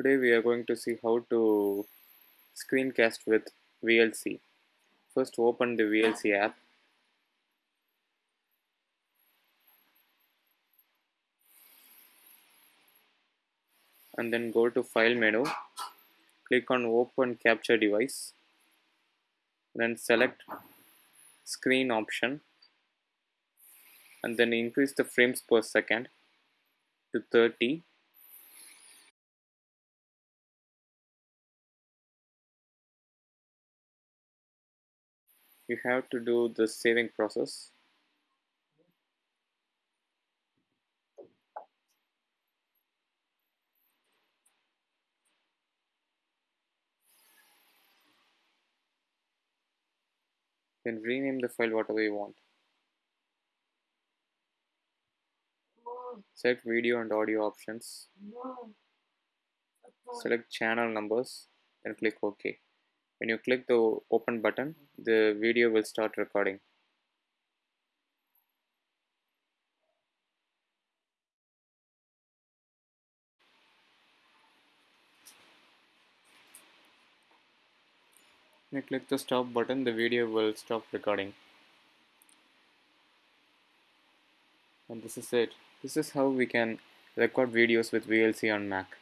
Today we are going to see how to screencast with VLC. First open the VLC app. And then go to file menu. Click on open capture device. Then select screen option. And then increase the frames per second to 30 you have to do the saving process. Then rename the file whatever you want. Select video and audio options. Select channel numbers and click ok when you click the open button the video will start recording. When you click the stop button the video will stop recording. And this is it. This is how we can record videos with VLC on Mac